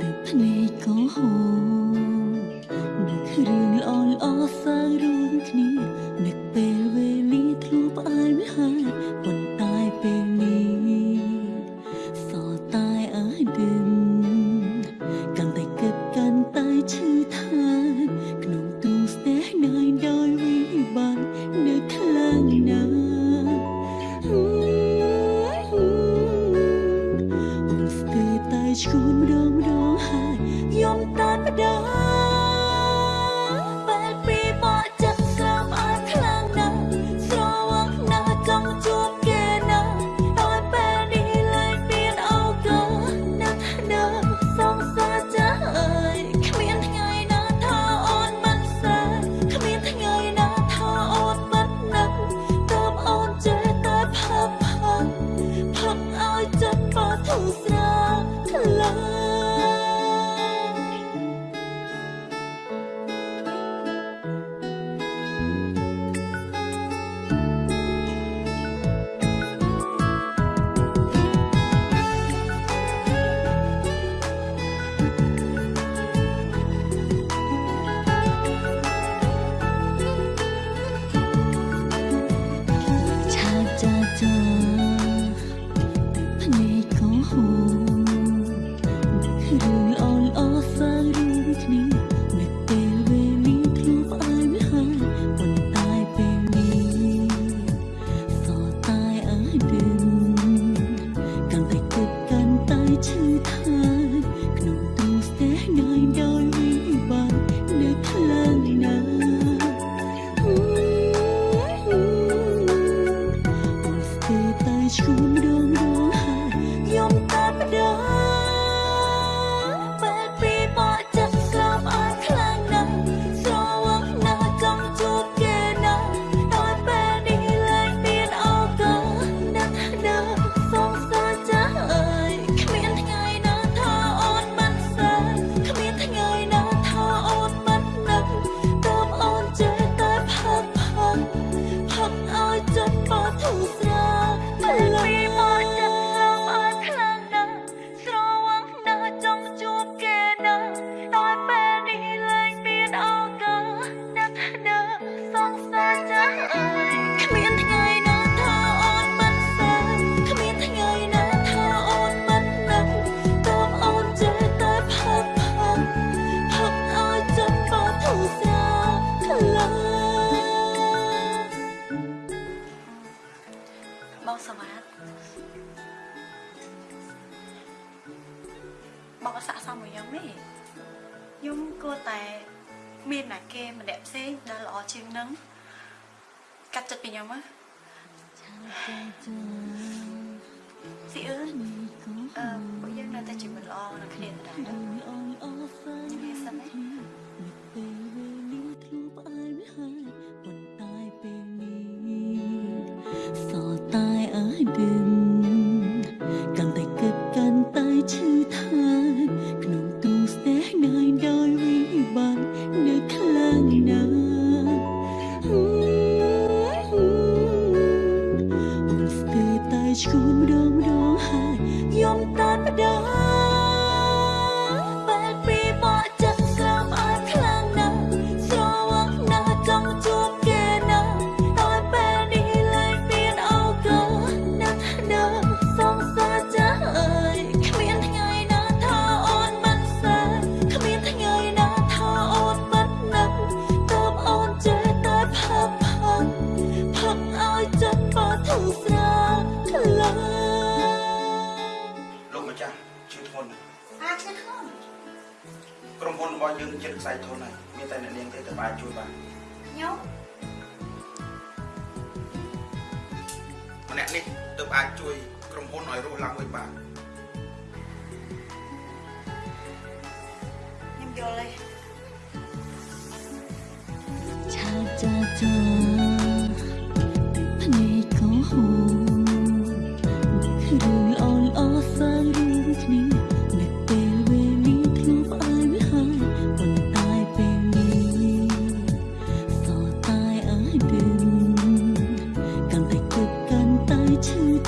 ទឹកភ្នែកក៏ហូរនឹករឿងល្អល្អសើរួមគ្នានឹកពេល đó 三 បងសម្បត្តិបងអត់ស័ក្តិសមមួយខ្ញុំទេខ្ញុំគួរតែមានតែគេម្នាក់ផ្សេងដែលល្អជាងនឹងកាត់ចិត្តពីខ្ញុំហ៎ចាំតែចាំស៊ីអឺអឺពួកយើងនៅតែជាមនុស្សល្អនឹងគ្នាដែរអូន របស់យើងចិត្តខ្សែធនហើយមានតែអ្នកនាងទេតើអាចជួយបានខ្ញុំម្នាក់នេះទើបអាចជួយក្រុមហ៊ុនឲ្យរស់ឡើងវិញបានខ្ញុំយល់ហើយឆាចាចាភ្នែកក៏ហូរគ្រឿងអូនអូសានរួមគ្នា Chịu